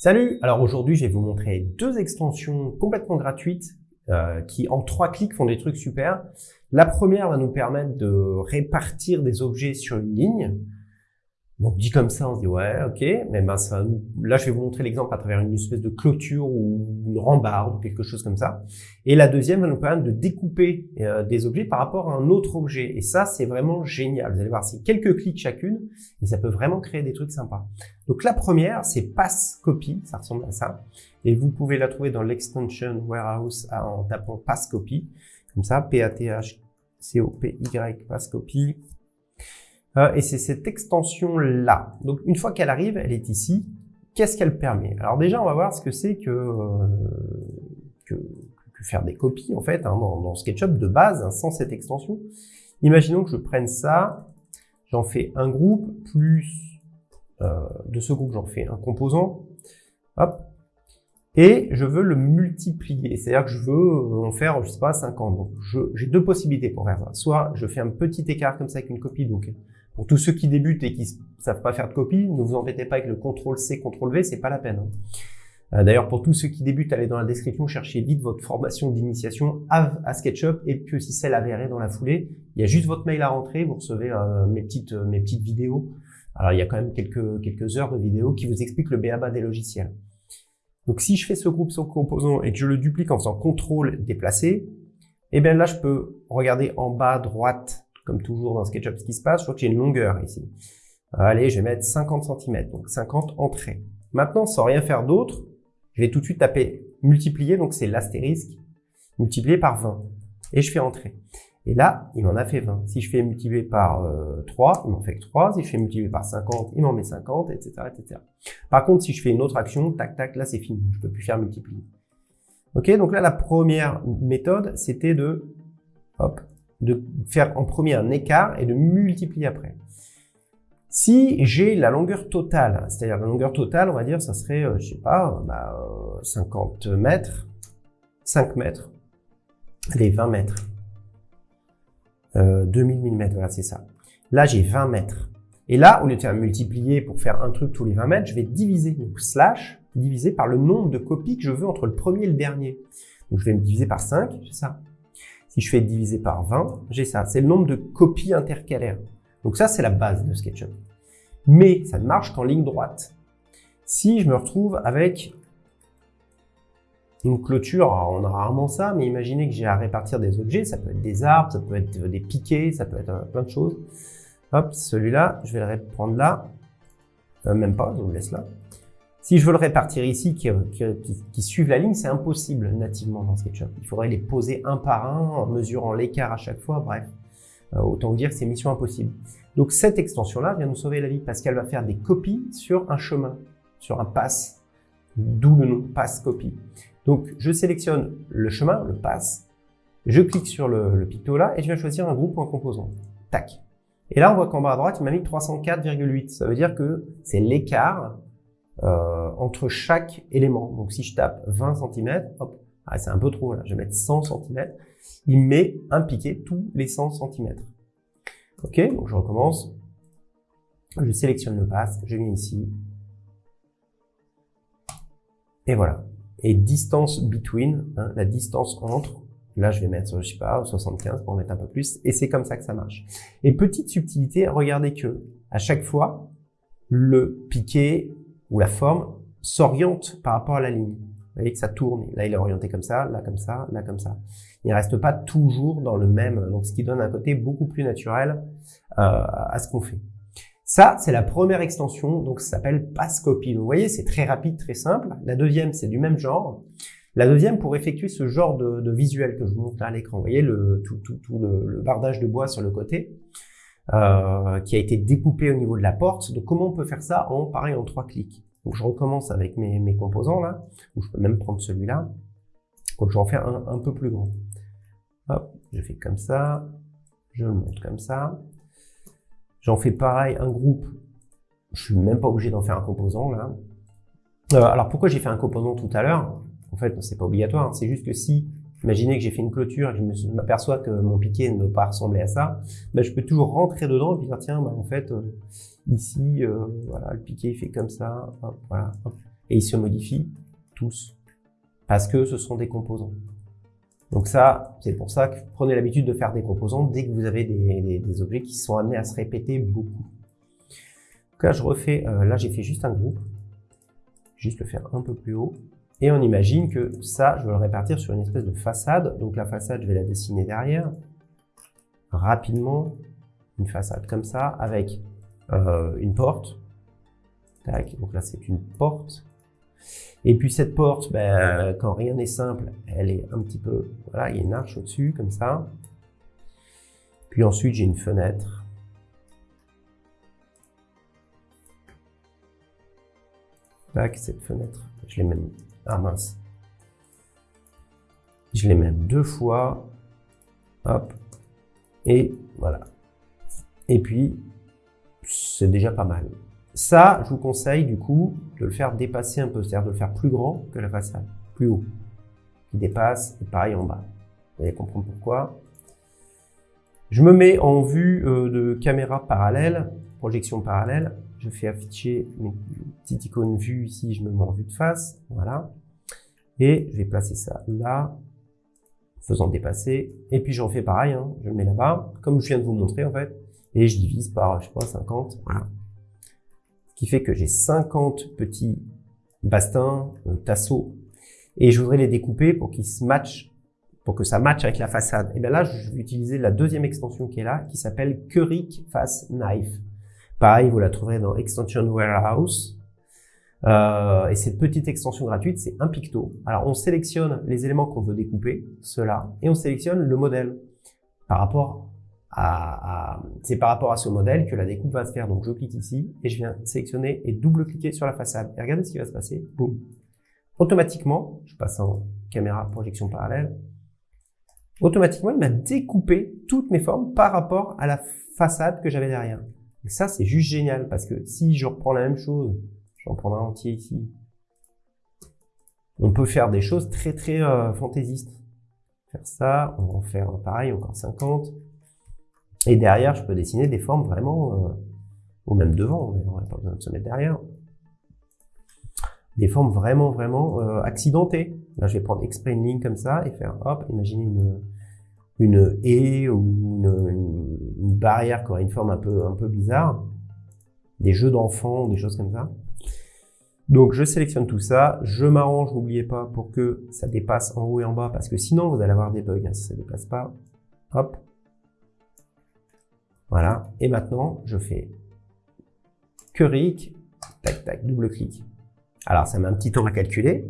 Salut Alors aujourd'hui, je vais vous montrer deux extensions complètement gratuites euh, qui, en trois clics, font des trucs super. La première va nous permettre de répartir des objets sur une ligne. Donc dit comme ça, on se dit ouais, ok, mais ben ça, là je vais vous montrer l'exemple à travers une espèce de clôture ou une rambarde ou quelque chose comme ça. Et la deuxième va nous permettre de découper euh, des objets par rapport à un autre objet. Et ça, c'est vraiment génial. Vous allez voir, c'est quelques clics chacune et ça peut vraiment créer des trucs sympas. Donc la première, c'est Pass Copy, ça ressemble à ça. Et vous pouvez la trouver dans l'extension warehouse en tapant Pass Copy, comme ça, P-A-T-H-C-O-P-Y, Pass Copy. Euh, et c'est cette extension-là. Donc une fois qu'elle arrive, elle est ici. Qu'est-ce qu'elle permet? Alors déjà, on va voir ce que c'est que, euh, faire des copies en fait hein, dans, SketchUp de base hein, sans cette extension. Imaginons que je prenne ça, j'en fais un groupe plus euh, de ce groupe j'en fais un composant, hop, et je veux le multiplier. C'est-à-dire que je veux en faire, je sais pas, 50. Donc j'ai deux possibilités pour faire ça. Soit je fais un petit écart comme ça avec une copie, donc pour tous ceux qui débutent et qui savent pas faire de copie, ne vous embêtez pas avec le CTRL-C, CTRL-V, c'est pas la peine. Hein. Euh, d'ailleurs, pour tous ceux qui débutent, allez dans la description, cherchez vite votre formation d'initiation à, SketchUp et puis aussi celle avérée dans la foulée. Il y a juste votre mail à rentrer, vous recevez euh, mes petites euh, mes petites vidéos. Alors il y a quand même quelques quelques heures de vidéos qui vous expliquent le BABA des logiciels. Donc si je fais ce groupe sans composant et que je le duplique en faisant CTRL déplacer, eh bien là je peux regarder en bas à droite comme toujours dans SketchUp ce qui se passe, je vois que j'ai une longueur ici. Allez, je vais mettre 50 cm, donc 50 entrées. Maintenant, sans rien faire d'autre, je vais tout de suite taper multiplier, donc c'est l'astérisque, multiplié par 20. Et je fais entrer. Et là, il m'en a fait 20. Si je fais multiplier par 3, euh, il m'en fait que 3. Si je fais multiplier par 50, il m'en met 50, etc., etc. Par contre, si je fais une autre action, tac, tac, là, c'est fini. Je peux plus faire multiplier. Ok, donc là, la première méthode, c'était de, hop, de faire en premier un écart et de multiplier après. Si j'ai la longueur totale, c'est-à-dire la longueur totale, on va dire, ça serait, euh, je sais pas, bah, 50 euh, mètres, 5 mètres, allez, 20 mètres, euh, 2000 mm, voilà, c'est ça. Là, j'ai 20 mètres. Et là, au lieu de faire multiplier pour faire un truc tous les 20 mètres, je vais diviser, donc slash, diviser par le nombre de copies que je veux entre le premier et le dernier. Donc, je vais me diviser par 5, c'est ça. Si je fais diviser par 20, j'ai ça. C'est le nombre de copies intercalaires. Donc ça, c'est la base de SketchUp. Mais ça ne marche qu'en ligne droite. Si je me retrouve avec une clôture, on a rarement ça, mais imaginez que j'ai à répartir des objets, ça peut être des arbres, ça peut être des piquets, ça peut être euh, plein de choses. Hop, celui-là, je vais le prendre là, euh, même pas, je vous laisse là. Si je veux le répartir ici, qui, qui, suivent la ligne, c'est impossible nativement dans SketchUp. Il faudrait les poser un par un, en mesurant l'écart à chaque fois, bref. Euh, autant vous dire que c'est mission impossible. Donc cette extension-là vient nous sauver la vie parce qu'elle va faire des copies sur un chemin, sur un pass, d'où le nom pass copy. Donc je sélectionne le chemin, le pass, je clique sur le picto là et je viens choisir un groupe ou un composant. Tac. Et là on voit qu'en bas à droite il m'a mis 304,8. Ça veut dire que c'est l'écart euh, entre chaque élément. Donc si je tape 20 cm, hop, ah, c'est un peu trop là, je vais mettre 100 cm, il met un piqué tous les 100 cm. Ok, donc je recommence. Je sélectionne le pass, je viens ici. Et voilà. Et distance between, hein, la distance entre, là je vais mettre, je sais pas, 75 pour mettre un peu plus, et c'est comme ça que ça marche. Et petite subtilité, regardez que à chaque fois, le piqué où la forme s'oriente par rapport à la ligne. Vous voyez que ça tourne. Là, il est orienté comme ça, là comme ça, là comme ça. Il ne reste pas toujours dans le même, donc ce qui donne un côté beaucoup plus naturel euh, à ce qu'on fait. Ça, c'est la première extension, donc ça s'appelle Passcopy. vous voyez, c'est très rapide, très simple. La deuxième, c'est du même genre. La deuxième, pour effectuer ce genre de, visuel que je vous montre là à l'écran, vous voyez le, tout, tout, tout le, le, bardage de bois sur le côté, euh, qui a été découpé au niveau de la porte. Donc comment on peut faire ça en pareil en trois clics? Donc je recommence avec mes, composants là, ou je peux même prendre celui-là. Donc je vais en faire un, un peu plus grand. Hop, je fais comme ça, je le monte comme ça. J'en fais pareil un groupe. Je suis même pas obligé d'en faire un composant là. Euh, alors pourquoi j'ai fait un composant tout à l'heure? En fait, c'est pas obligatoire. Hein. C'est juste que si Imaginez que j'ai fait une clôture et que je m'aperçois que mon piquet ne doit pas ressembler à ça. Ben, je peux toujours rentrer dedans et dire tiens, ben, en fait, euh, ici, euh, voilà, le piquet il fait comme ça. voilà, et ils se modifient tous parce que ce sont des composants. Donc ça, c'est pour ça que prenez l'habitude de faire des composants dès que vous avez des, objets qui sont amenés à se répéter beaucoup. Là, je refais, euh, là j'ai fait juste un groupe, juste le faire un peu plus haut, et on imagine que ça, je vais le répartir sur une espèce de façade. Donc la façade, je vais la dessiner derrière, rapidement, une façade comme ça, avec euh, une porte. donc là c'est une porte. Et puis cette porte, ben, quand rien n'est simple, elle est un petit peu... Voilà, il y a une arche au-dessus, comme ça. Puis ensuite, j'ai une fenêtre. Tac, cette fenêtre, je l'ai même... Ah mince. Je l'ai même deux fois. Hop. Et voilà. Et puis, c'est déjà pas mal. Ça, je vous conseille du coup de le faire dépasser un peu, c'est-à-dire de le faire plus grand que la façade, plus haut, qui dépasse, et pareil en bas. Vous allez comprendre pourquoi. Je me mets en vue euh, de caméra parallèle, projection parallèle. Je fais afficher une petite icône vue ici, je me mets en vue de face, voilà. Et je vais placer ça là, faisant dépasser. Et puis j'en fais pareil, hein. je le mets là-bas, comme je viens de vous montrer en fait. Et je divise par, je sais pas, 50, voilà qui fait que j'ai 50 petits bastins, euh, tasseaux, et je voudrais les découper pour qu'ils se matchent, pour que ça matche avec la façade. Et bien là, je vais utiliser la deuxième extension qui est là, qui s'appelle Keurig Face Knife. Pareil, vous la trouverez dans Extension Warehouse. Euh, et cette petite extension gratuite, c'est un picto. Alors, on sélectionne les éléments qu'on veut découper, ceux-là, et on sélectionne le modèle par rapport c'est par rapport à ce modèle que la découpe va se faire. Donc je clique ici et je viens sélectionner et double-cliquer sur la façade. Et regardez ce qui va se passer. Boum. Automatiquement, je passe en caméra projection parallèle. Automatiquement, il m'a découpé toutes mes formes par rapport à la façade que j'avais derrière. Ça, c'est juste génial parce que si je reprends la même chose, j'en prendrai un entier ici, on peut faire des choses très très euh, fantaisistes. Faire ça, on va en faire pareil, encore 50. Et derrière, je peux dessiner des formes vraiment, euh, ou même devant, on n'a pas besoin de se mettre derrière. Des formes vraiment, vraiment euh, accidentées. Là, je vais prendre exprès une ligne comme ça et faire, hop, imaginez une, une haie ou une, barrière qui aurait une forme un peu, un peu bizarre. Des jeux d'enfants, des choses comme ça. Donc, je sélectionne tout ça. Je m'arrange, n'oubliez pas, pour que ça dépasse en haut et en bas, parce que sinon, vous allez avoir des bugs hein, si ça ne dépasse pas. Hop, voilà. Et maintenant, je fais Keurig, tac, tac, double clic. Alors, ça met un petit temps à calculer.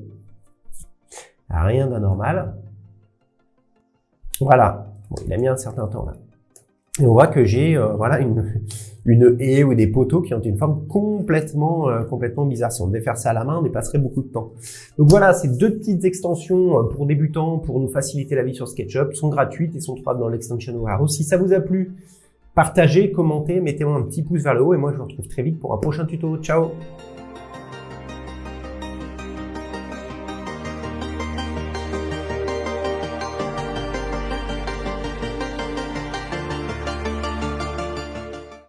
Rien d'anormal. Voilà. Il a mis un certain temps là. Et on voit que j'ai euh, voilà une, une haie ou des poteaux qui ont une forme complètement euh, complètement bizarre. Si on devait faire ça à la main, on y passerait beaucoup de temps. Donc voilà, ces deux petites extensions euh, pour débutants, pour nous faciliter la vie sur SketchUp, sont gratuites et sont trouvables dans l'extension Warehouse. Si ça vous a plu, Partagez, commentez, mettez-moi un petit pouce vers le haut et moi je vous retrouve très vite pour un prochain tuto. Ciao